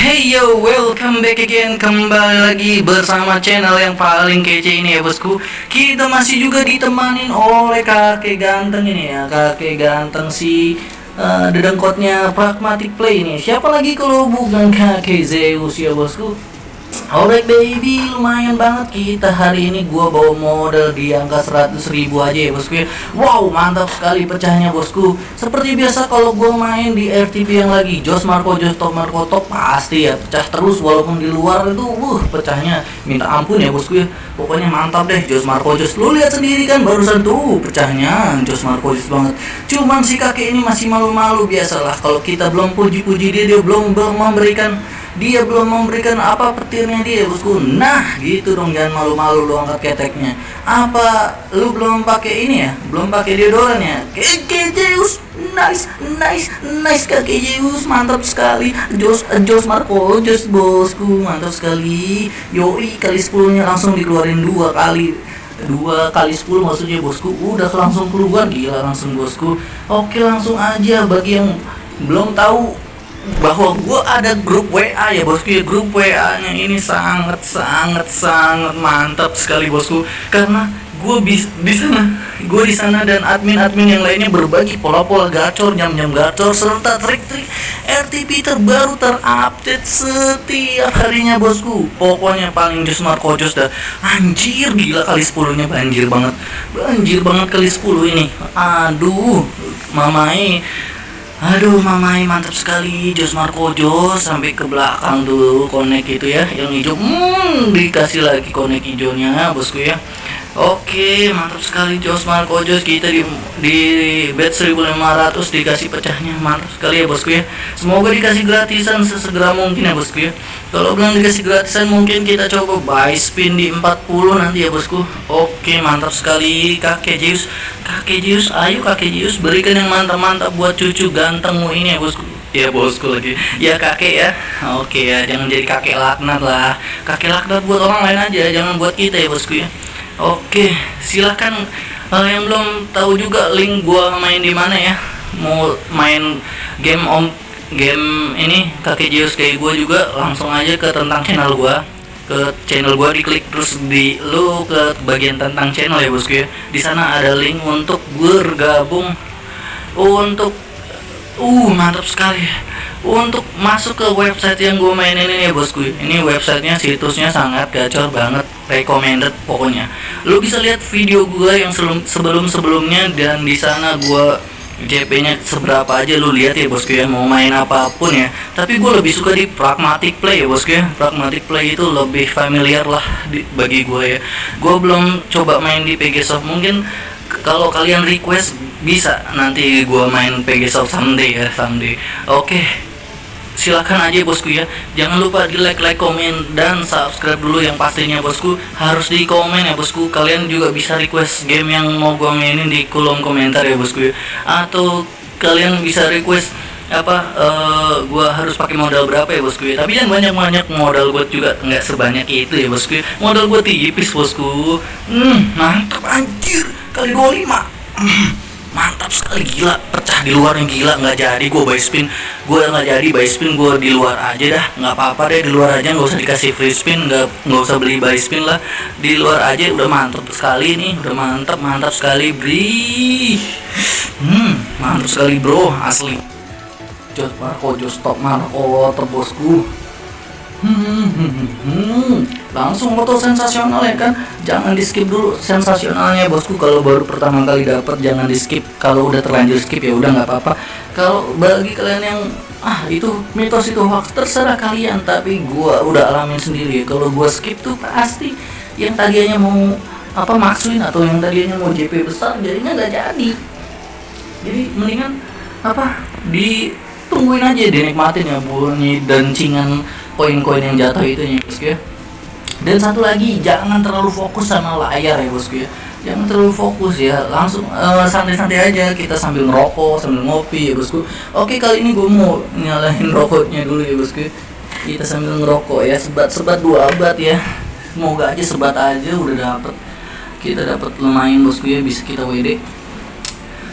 Hey yo, welcome back again. Kembali lagi bersama channel yang paling kece ini ya bosku. Kita masih juga ditemanin oleh kakek ganteng ini ya. Kakek ganteng si uh, dedengkotnya Pragmatic Play ini. Siapa lagi kalau bukan kakek Zeus ya bosku Alright baby, lumayan banget kita hari ini. Gua bawa modal di angka 100 ribu aja ya bosku ya. Wow, mantap sekali pecahnya bosku. Seperti biasa kalau gua main di RTP yang lagi Jos Marco, Jos Top Marco Top Pasti ya pecah terus. Walaupun di luar itu uh, pecahnya. Minta ampun ya bosku ya. Pokoknya mantap deh Jos Marco Jos. Lu lihat sendiri kan barusan tuh pecahnya. Jos Marco Jos banget. Cuman si kakek ini masih malu-malu biasalah. Kalau kita belum puji-puji dia, dia belum, belum memberikan dia belum memberikan apa petirnya dia bosku nah gitu dong jangan malu-malu lu angkat keteknya. Apa lu belum pakai ini ya? Belum pakai deodoran ya? Keke nice nice nice kakek Zeus mantap sekali. Jos Jos Marco Jos bosku mantap sekali. Yoi kali 10 nya langsung dikeluarin dua kali. Dua kali 10 maksudnya bosku. Udah langsung keluar gila langsung bosku. Oke langsung aja. Bagi yang belum tahu bahwa gue ada grup WA ya bosku ya. Grup WA nya ini sangat sangat sangat mantap sekali bosku. Karena gue bis di sana gue di sana dan admin-admin yang lainnya berbagi pola-pola gacor jam-jam gacor serta trik-trik RTP terbaru terupdate setiap harinya bosku. Pokoknya paling just Marco Jos dah. Anjir gila kali 10 nya banjir banget. Banjir banget kali 10 ini. Aduh mamai Aduh mamai mantap sekali. Jos Marco Jos sampai ke belakang tuh konek itu ya yang hijau. Hmm, dikasih lagi konek hijaunya bosku ya Oke mantap sekali Jos. Marco Jos. Kita di di bet 1500 dikasih pecahnya. Mantap sekali ya bosku ya. Semoga dikasih gratisan sesegera mungkin ya bosku ya. Kalau belum dikasih gratisan mungkin kita coba buy spin di 40 nanti ya bosku. Oke mantap sekali kakek Zeus. Kakek ayo kakek berikan yang mantap-mantap buat cucu gantengmu ini ya bosku. Ya bosku lagi. Ya kakek ya. Oke ya jangan jadi kakek laknat lah. Kakek laknat buat orang lain aja jangan buat kita ya bosku ya Oke, silahkan. Uh, yang belum tahu juga link gua main di mana ya. Mau main game om game ini kakek Zeus kayak gua juga langsung aja ke tentang channel gua. Ke channel gua diklik terus di lu ke bagian tentang channel ya bosku ya. Di sana ada link untuk bergabung. Untuk uh mantap sekali. Untuk masuk ke website yang gue mainin ini ya bosku. Ini websitenya situsnya sangat gacor banget recommended pokoknya lu bisa lihat video gue yang sebelum sebelumnya dan di sana gue JP nya seberapa aja lu lihat ya bosku ya mau main apa pun ya. Tapi gue lebih suka di pragmatic play ya bosku ya. Pragmatic play itu lebih familiar lah di, bagi gue ya. Gue belum coba main di PG Soft. Mungkin kalau kalian request bisa nanti gue main PG Soft someday ya someday. Oke. okay silahkan aja bosku ya. Jangan lupa di like like komen dan subscribe dulu yang pastinya bosku. Harus di komen ya bosku. Kalian juga bisa request game yang mau gue mainin di kolom komentar ya bosku ya. Atau kalian bisa request apa uh, gua harus pakai modal berapa ya bosku ya. Tapi yang banyak banyak modal buat juga. Nggak sebanyak itu ya bosku ya. Modal buat tipis bosku. Hmm mantap anjir. Kali 25 hmm mantap sekali gila. Pecah di luar yang gila. Nggak jadi gue buy spin. Gue nggak jadi buy spin gue di luar aja dah. Nggak apa-apa deh di luar aja. Nggak usah dikasih free spin nggak nggak usah beli buy spin lah. Di luar aja udah mantap sekali nih. Udah mantap mantap sekali bri. Hmm mantap sekali bro. Asli. Jos Marco Jos Top Marco terbosku hmm, hmm, hmm langsung foto sensasional ya kan jangan di skip dulu sensasionalnya bosku. Kalau baru pertama kali dapat jangan di skip kalau udah terlanjur skip ya udah nggak apa-apa. Kalau bagi kalian yang ah itu mitos itu hoax terserah kalian. Tapi gua udah alamin sendiri kalau gua skip tuh pasti yang tadinya mau apa maksuin atau yang tadinya mau JP besar jadinya nggak jadi. Jadi mendingan apa ditungguin aja dinikmatin ya bunyi dan cingan koin-koin yang jatuh itu ya dan satu lagi jangan terlalu fokus sama layar ya bosku ya. Jangan terlalu fokus ya langsung eh, santai-santai aja kita sambil ngerokok sambil ngopi ya bosku. Oke kali ini gue mau nyalain rokoknya dulu ya bosku. Kita sambil ngerokok ya sebat-sebat dua abad ya. Semoga aja sebat aja udah dapet. Kita dapat lumayan bosku ya bisa kita WD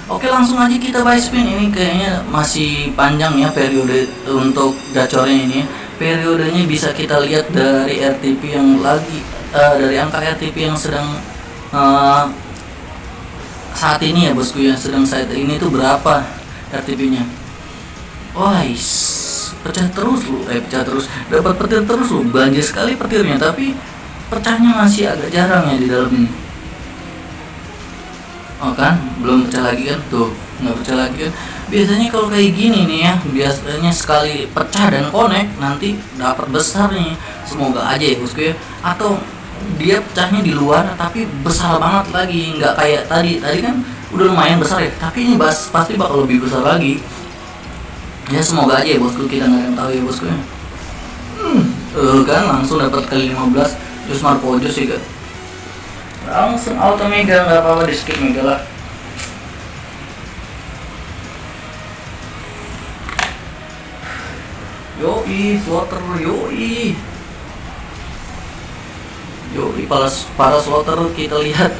Oke langsung aja kita buy spin. Ini kayaknya masih panjang ya periode untuk gacornya ini ya periodenya bisa kita lihat dari RTP yang lagi uh, dari angka RTP yang sedang uh, saat ini ya bosku ya sedang saat ini tuh berapa RTP-nya wah pecah terus lu eh pecah terus dapat petir terus lu banjir sekali petirnya tapi pecahnya masih agak jarang ya di dalam ini. Oh kan belum pecah lagi kan? Tuh nggak pecah lagi kan. Biasanya kalau kayak gini nih ya biasanya sekali pecah dan connect nanti dapat besar nih. Semoga aja ya bosku ya. Atau dia pecahnya di luar tapi besar banget lagi. Nggak kayak tadi. Tadi kan udah lumayan besar ya tapi ini bas, pasti bakal lebih besar lagi. Ya semoga aja ya bosku. Kita nggak tahu ya bosku ya. Hmm, uh, kan langsung dapat ke 15 Jus Marco sih kan langsung auto mega nggak apa-apa di skip mega lah Yoi, slaughter, yoi. Yoi, para, para slaughter kita lihat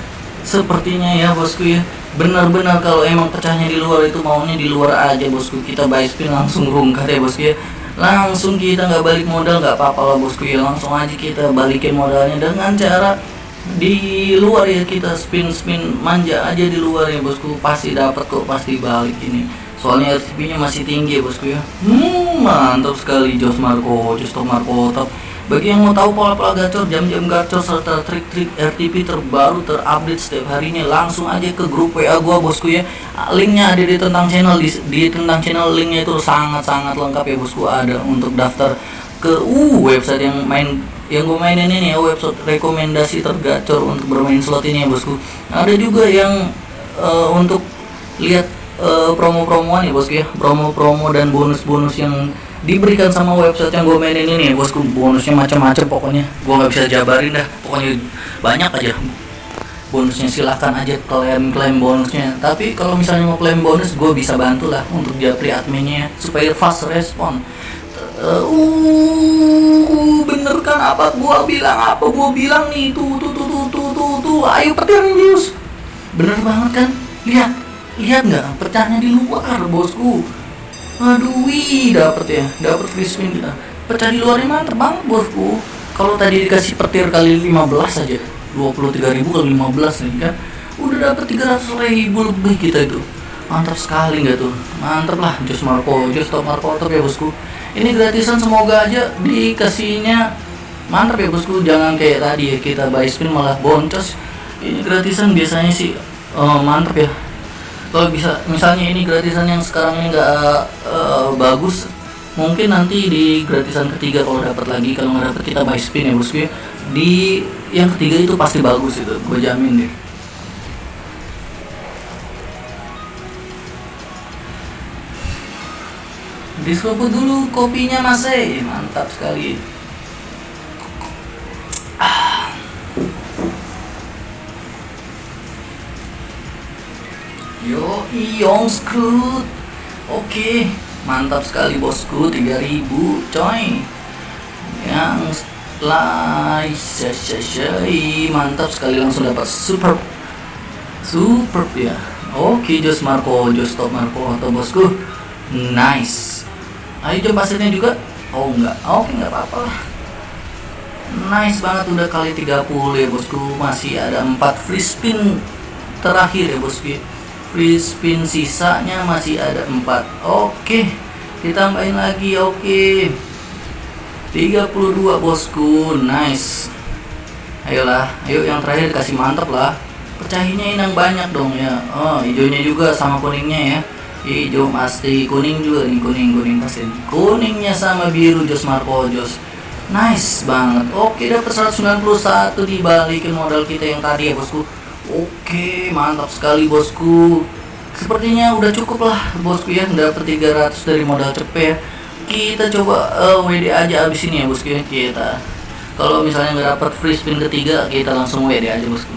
Sepertinya ya bosku ya. Benar-benar kalau emang pecahnya di luar itu maunya di luar aja bosku. Kita buy spin langsung rungkat ya bosku ya. Langsung kita nggak balik modal nggak apa-apa lah bosku ya. Langsung aja kita balikin modalnya dengan cara di luar ya. Kita spin spin manja aja di luar ya bosku. Pasti dapat kok pasti balik ini soalnya RTP nya masih tinggi ya bosku ya hmm, mantap sekali Jos Marco Jos Marco top bagi yang mau tahu pola-pola gacor, jam-jam gacor serta trik-trik RTP terbaru terupdate setiap harinya langsung aja ke grup WA gua bosku ya. Linknya ada di tentang channel di, di tentang channel linknya itu sangat-sangat lengkap ya bosku ada untuk daftar ke uh website yang main yang gue mainin ini ya website rekomendasi tergacor untuk bermain slot ini ya bosku. Ada juga yang uh, untuk lihat uh, promo-promoan ya bosku ya. Promo-promo dan bonus-bonus yang diberikan sama website yang gue mainin ini ya bosku. Bonusnya macam-macam pokoknya. Gue nggak bisa jabarin dah. Pokoknya banyak aja. Bonusnya silahkan aja klaim klaim bonusnya. Tapi kalau misalnya mau klaim bonus gue bisa bantu lah untuk japri adminnya supaya fast respon. Uh, uh bener kan apa gua bilang apa gua bilang nih? Tuh tuh tuh tuh tuh tuh, tuh. ayo petir news bener banget kan? Lihat lihat nggak? Pecahnya di luar bosku. Aduh wih dapet ya. Dapet free spin kita pecah di luarnya mantep banget bosku. Kalau tadi dikasih petir kali 15 aja 23 ribu kali 15 nih kan? Udah dapet 300 ribu lebih kita itu. Mantap sekali nggak tuh? Mantap lah Jos Marco. Jos Top Marco top ya bosku. Ini gratisan semoga aja dikasihnya. Mantap ya bosku. Jangan kayak tadi ya kita buy spin malah boncos. Ini gratisan biasanya sih uh, mantap ya kalau bisa misalnya ini gratisan yang sekarang nggak uh, bagus mungkin nanti di gratisan ketiga kalau dapat lagi kalau nggak dapat kita buy spin ya bosku di yang ketiga itu pasti bagus itu gue jamin deh. Diseruput dulu kopinya masih mantap sekali Yo, Iong Scoot. Oke, mantap sekali bosku, 3000 coy. Yang shy, mantap sekali langsung dapat super super ya. Oke, Jos Marco, Jos Top Marco atau bosku. Nice. Ayo coba pasirnya juga. Oh enggak. Oke, enggak apa-apa. Nice banget udah kali 30 ya bosku. Masih ada 4 free spin terakhir ya bosku free spin sisanya masih ada 4 oke ditambahin lagi oke. 32 bosku. Nice. Ayolah ayo yang terakhir kasih mantap lah. Pecahinnya inang banyak dong ya. Oh hijaunya juga sama kuningnya ya. Hijau pasti kuning juga nih kuning kuning pasti. Kuningnya sama biru Jos Marco Jos. Nice banget. Oke dapat 191 dibalikin modal kita yang tadi ya bosku Oke, mantap sekali bosku. Sepertinya udah cukup lah bosku ya, dapat 300 dari modal cepet ya. Kita coba uh, eh, WD aja abis ini ya bosku ya kita. Kalau misalnya nggak dapat free spin ketiga, kita langsung WD aja bosku.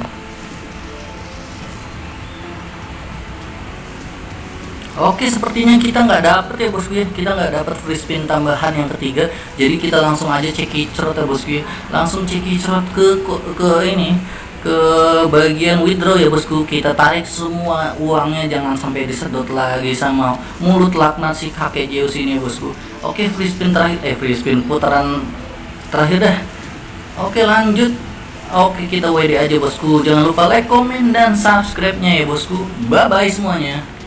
Oke, sepertinya kita nggak dapet ya bosku ya. Kita nggak dapet free spin tambahan yang ketiga. Jadi kita langsung aja cek kicrot ya bosku ya. Langsung cek kicrot ke, ke ke ini ke bagian withdraw ya bosku. Kita tarik semua uangnya jangan sampai disedot lagi sama mulut laknat si kakek Zeus ini bosku. Oke free spin terakhir. Eh free spin putaran terakhir dah. Oke lanjut. Oke kita WD aja bosku. Jangan lupa like komen dan subscribe nya ya bosku. Bye bye semuanya